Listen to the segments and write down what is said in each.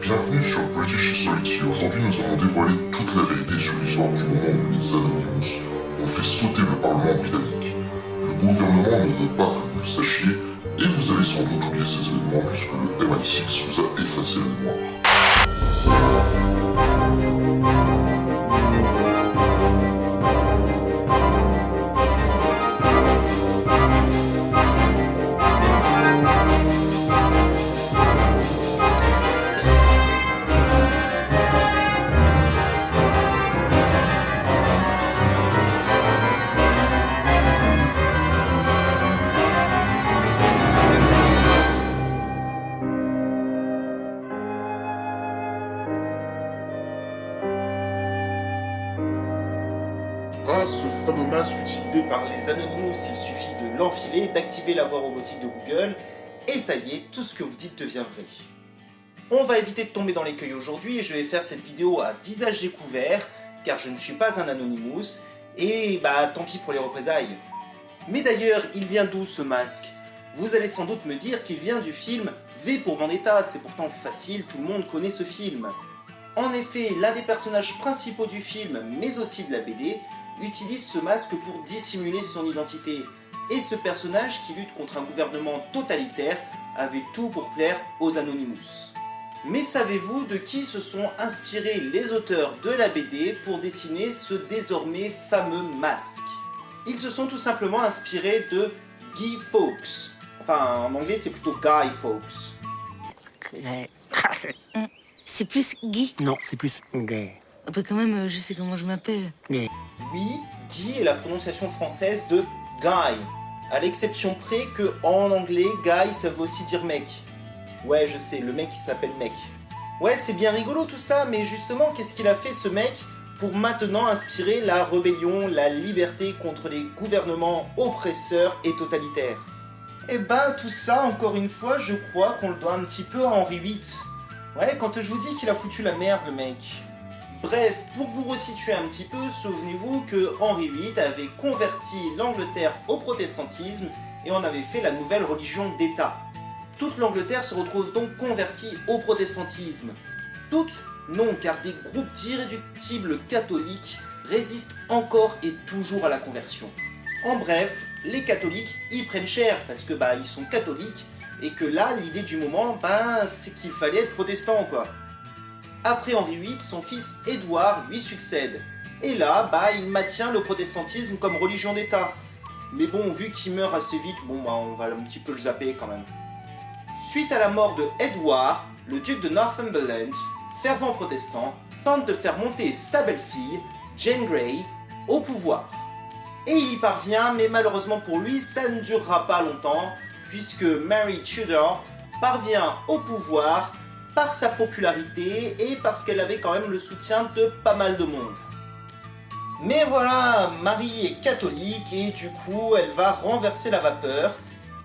Bienvenue sur British Society. Aujourd'hui, nous allons dévoiler toute la vérité sur l'histoire du moment où les Anonymous ont fait sauter le Parlement britannique. Le gouvernement ne veut pas que vous le sachiez, et vous avez sans doute oublié ces événements puisque le MI6 vous a effacé la mémoire. Masque utilisé par les Anonymous, il suffit de l'enfiler, d'activer la voix robotique de Google, et ça y est, tout ce que vous dites devient vrai. On va éviter de tomber dans l'écueil aujourd'hui et je vais faire cette vidéo à visage découvert, car je ne suis pas un Anonymous, et bah tant pis pour les représailles. Mais d'ailleurs, il vient d'où ce masque? Vous allez sans doute me dire qu'il vient du film V pour Vendetta, c'est pourtant facile, tout le monde connaît ce film. En effet, l'un des personnages principaux du film, mais aussi de la BD, utilise ce masque pour dissimuler son identité. Et ce personnage qui lutte contre un gouvernement totalitaire avait tout pour plaire aux Anonymous. Mais savez-vous de qui se sont inspirés les auteurs de la BD pour dessiner ce désormais fameux masque? Ils se sont tout simplement inspirés de Guy Fawkes. Enfin, en anglais c'est plutôt Guy Fawkes. C'est plus Guy? Non, c'est plus gay. Ah bah quand même, euh, je sais comment je m'appelle. Gay. Oui, Guy est la prononciation française de Guy. À l'exception près que en anglais, Guy ça veut aussi dire mec. Ouais, je sais, le mec il s'appelle mec. Ouais, c'est bien rigolo tout ça, mais justement, qu'est-ce qu'il a fait ce mec pour maintenant inspirer la rébellion, la liberté contre les gouvernements oppresseurs et totalitaires? Eh ben, tout ça, encore une fois, je crois qu'on le doit un petit peu à Henri VIII. Ouais, quand je vous dis qu'il a foutu la merde, le mec. Bref, pour vous resituer un petit peu, souvenez-vous que Henri VIII avait converti l'Angleterre au protestantisme et en avait fait la nouvelle religion d'État. Toute l'Angleterre se retrouve donc convertie au protestantisme. Toutes Non, car des groupes d'irréductibles catholiques résistent encore et toujours à la conversion. En bref, les catholiques y prennent cher parce que bah ils sont catholiques et que là l'idée du moment bah c'est qu'il fallait être protestant quoi. Après Henri VIII, son fils Édouard lui succède. Et là, bah, il maintient le protestantisme comme religion d'État. Mais bon, vu qu'il meurt assez vite, bah, on va un petit peu le zapper quand même. Suite à la mort de Édouard, le duc de Northumberland, fervent protestant, tente de faire monter sa belle-fille, Jane Grey, au pouvoir. Et il y parvient, mais malheureusement pour lui, ça ne durera pas longtemps, puisque Mary Tudor parvient au pouvoir par sa popularité et parce qu'elle avait quand même le soutien de pas mal de monde. Mais voilà, Marie est catholique et du coup elle va renverser la vapeur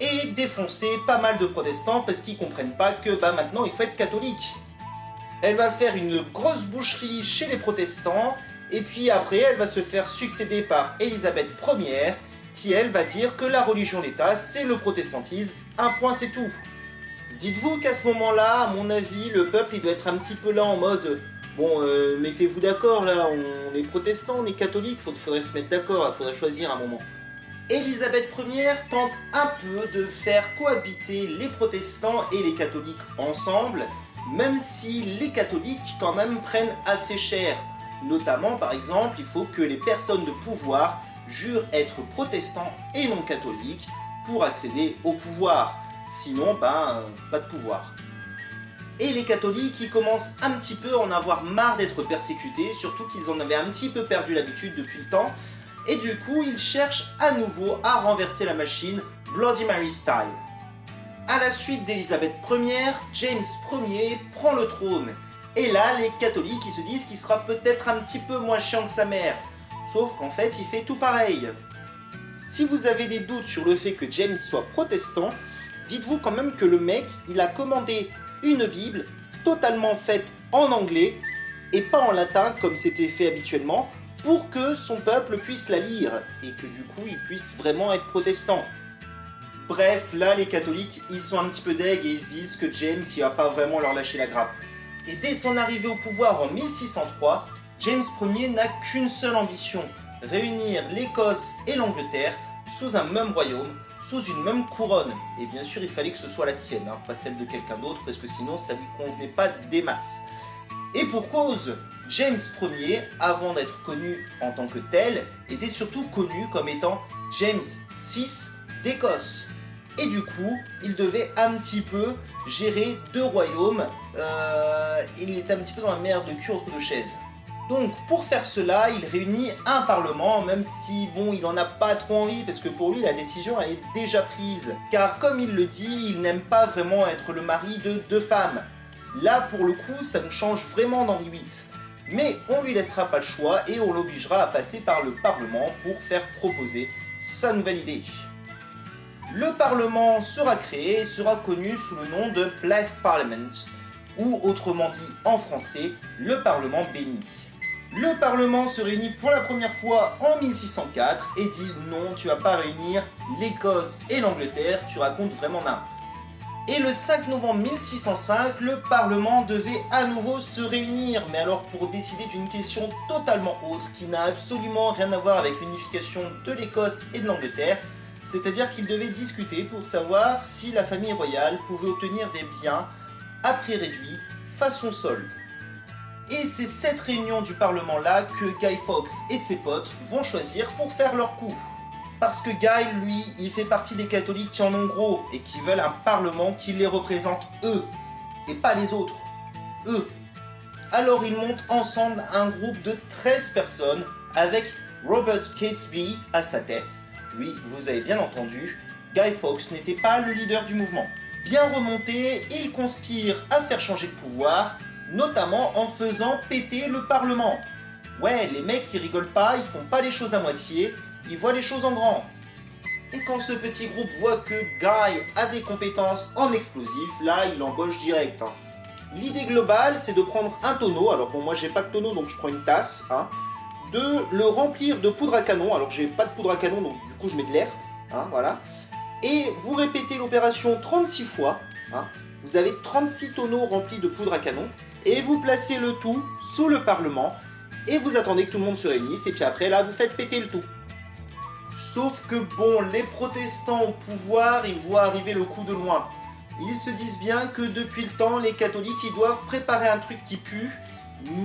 et défoncer pas mal de protestants parce qu'ils comprennent pas que bah maintenant il faut être catholique. Elle va faire une grosse boucherie chez les protestants et puis après elle va se faire succéder par Élisabeth Ier qui elle va dire que la religion d'État c'est le protestantisme, un point c'est tout. Dites-vous qu'à ce moment-là, à mon avis, le peuple il doit être un petit peu là en mode Bon, euh, mettez-vous d'accord là, on est protestants, on est catholiques, il faudrait se mettre d'accord, il faudrait choisir un moment. Élisabeth Ier tente un peu de faire cohabiter les protestants et les catholiques ensemble, même si les catholiques quand même prennent assez cher. Notamment, par exemple, il faut que les personnes de pouvoir jurent être protestants et non catholiques pour accéder au pouvoir. Sinon, ben, pas de pouvoir. Et les catholiques, ils commencent un petit peu à en avoir marre d'être persécutés, surtout qu'ils en avaient un petit peu perdu l'habitude depuis le temps, et du coup, ils cherchent à nouveau à renverser la machine Bloody Mary style. À la suite d'Élisabeth Ier, James Ier prend le trône, et là, les catholiques, ils se disent qu'il sera peut-être un petit peu moins chiant que sa mère, sauf qu'en fait, il fait tout pareil. Si vous avez des doutes sur le fait que James soit protestant, dites-vous quand même que le mec, il a commandé une Bible totalement faite en anglais et pas en latin comme c'était fait habituellement pour que son peuple puisse la lire et que du coup il puisse vraiment être protestant. Bref, là les catholiques ils sont un petit peu deg et ils se disent que James il va pas vraiment leur lâcher la grappe. Et dès son arrivée au pouvoir en 1603, James Ier n'a qu'une seule ambition, réunir l'Écosse et l'Angleterre sous un même royaume, sous une même couronne. Et bien sûr, il fallait que ce soit la sienne, hein, pas celle de quelqu'un d'autre, parce que sinon ça lui convenait pas des masses. Et pour cause, James Ier, avant d'être connu en tant que tel, était surtout connu comme étant James VI d'Écosse. Et du coup, il devait un petit peu gérer deux royaumes, euh, et il était un petit peu dans la merde de cul entre deux chaises. Donc pour faire cela, il réunit un parlement, même si bon, il en a pas trop envie, parce que pour lui la décision elle est déjà prise. Car comme il le dit, il n'aime pas vraiment être le mari de deux femmes. Là pour le coup, ça nous change vraiment d'Henri VIII. Mais on lui laissera pas le choix et on l'obligera à passer par le Parlement pour faire proposer sa nouvelle idée. Le Parlement sera créé et sera connu sous le nom de Blessed Parliament, ou autrement dit en français, le Parlement béni. Le Parlement se réunit pour la première fois en 1604 et dit non, tu vas pas réunir l'Écosse et l'Angleterre, tu racontes vraiment n'importe et le 5 novembre 1605, le Parlement devait à nouveau se réunir, mais alors pour décider d'une question totalement autre, qui n'a absolument rien à voir avec l'unification de l'Écosse et de l'Angleterre, c'est-à-dire qu'ils devaient discuter pour savoir si la famille royale pouvait obtenir des biens à prix réduit façon solde. Et c'est cette réunion du Parlement-là que Guy Fawkes et ses potes vont choisir pour faire leur coup. Parce que Guy, lui, il fait partie des catholiques qui en ont gros et qui veulent un parlement qui les représente eux, et pas les autres. Eux. Alors ils montent ensemble un groupe de 13 personnes avec Robert Catesby à sa tête. Oui, vous avez bien entendu, Guy Fawkes n'était pas le leader du mouvement. Bien remonté, il conspire à faire changer le pouvoir, notamment en faisant péter le parlement. Ouais, les mecs ils rigolent pas, ils font pas les choses à moitié, il voit les choses en grand. Et quand ce petit groupe voit que Guy a des compétences en explosifs, là, il embauche direct. Hein. L'idée globale, c'est de prendre un tonneau, alors bon, moi j'ai pas de tonneau, donc je prends une tasse, hein, de le remplir de poudre à canon, alors j'ai pas de poudre à canon, donc du coup je mets de l'air, hein, voilà. Et vous répétez l'opération 36 fois, vous avez 36 tonneaux remplis de poudre à canon, et vous placez le tout sous le Parlement, et vous attendez que tout le monde se réunisse, et puis après là, vous faites péter le tout. Sauf que bon, les protestants au pouvoir, ils voient arriver le coup de loin. Ils se disent bien que depuis le temps, les catholiques, ils doivent préparer un truc qui pue,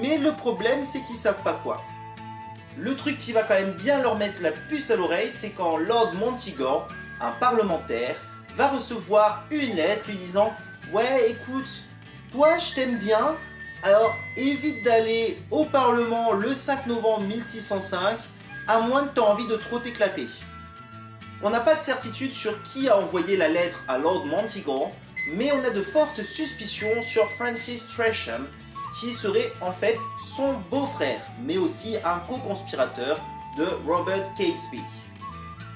mais le problème, c'est qu'ils savent pas quoi. Le truc qui va quand même bien leur mettre la puce à l'oreille, c'est quand Lord Montigor, un parlementaire, va recevoir une lettre lui disant « Ouais, écoute, toi, je t'aime bien, alors évite d'aller au Parlement le 5 novembre 1605, à moins que tu envie de trop t'éclater. On n'a pas de certitude sur qui a envoyé la lettre à Lord Montigon, mais on a de fortes suspicions sur Francis Tresham, qui serait en fait son beau-frère, mais aussi un co-conspirateur de Robert Catesby.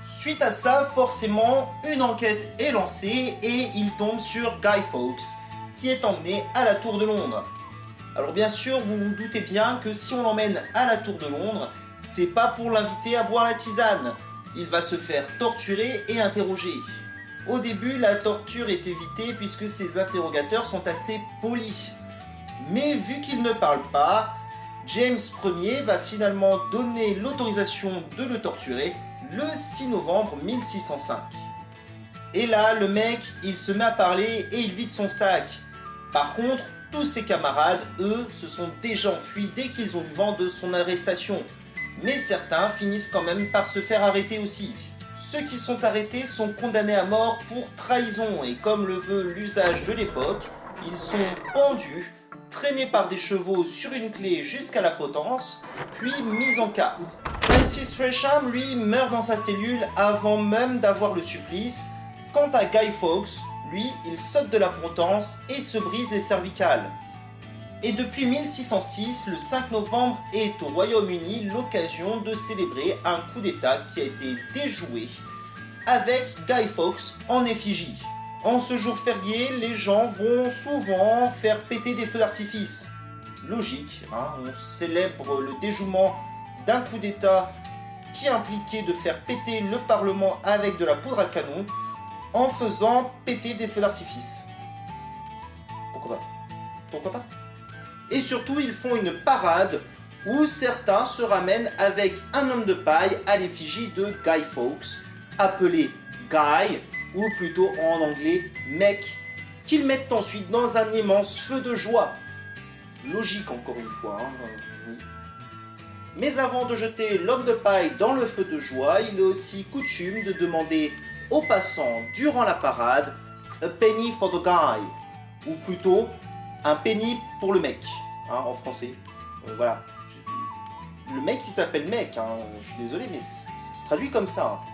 Suite à ça, forcément, une enquête est lancée et il tombe sur Guy Fawkes, qui est emmené à la Tour de Londres. Alors bien sûr, vous vous doutez bien que si on l'emmène à la Tour de Londres, c'est pas pour l'inviter à boire la tisane. Il va se faire torturer et interroger. Au début, la torture est évitée puisque ses interrogateurs sont assez polis. Mais vu qu'il ne parle pas, James Ier va finalement donner l'autorisation de le torturer le 6 novembre 1605. Et là, le mec, il se met à parler et il vide son sac. Par contre, tous ses camarades, eux, se sont déjà enfuis dès qu'ils ont eu vent de son arrestation mais certains finissent quand même par se faire arrêter aussi. Ceux qui sont arrêtés sont condamnés à mort pour trahison et comme le veut l'usage de l'époque, ils sont pendus, traînés par des chevaux sur une clé jusqu'à la potence, puis mis en cas. Francis Tresham, lui, meurt dans sa cellule avant même d'avoir le supplice. Quant à Guy Fawkes, lui, il saute de la potence et se brise les cervicales. Et depuis 1606, le 5 novembre est au Royaume-Uni l'occasion de célébrer un coup d'état qui a été déjoué avec Guy Fawkes en effigie. En ce jour férié, les gens vont souvent faire péter des feux d'artifice. Logique, hein, on célèbre le déjouement d'un coup d'état qui impliquait de faire péter le Parlement avec de la poudre à canon en faisant péter des feux d'artifice. Pourquoi pas? Pourquoi pas? Et surtout, ils font une parade où certains se ramènent avec un homme de paille à l'effigie de Guy Fawkes, appelé Guy, ou plutôt en anglais Mec, qu'ils mettent ensuite dans un immense feu de joie. Logique encore une fois, hein, euh, oui. Mais avant de jeter l'homme de paille dans le feu de joie, il est aussi coutume de demander aux passants durant la parade a penny for the guy, ou plutôt un penny pour le mec, hein, en français. Euh, voilà. Le mec il s'appelle mec, hein, je suis désolé mais ça se traduit comme ça. hein.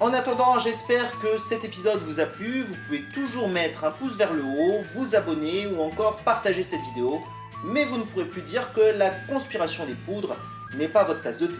En attendant, j'espère que cet épisode vous a plu, vous pouvez toujours mettre un pouce vers le haut, vous abonner ou encore partager cette vidéo, mais vous ne pourrez plus dire que la conspiration des poudres n'est pas votre tasse de thé.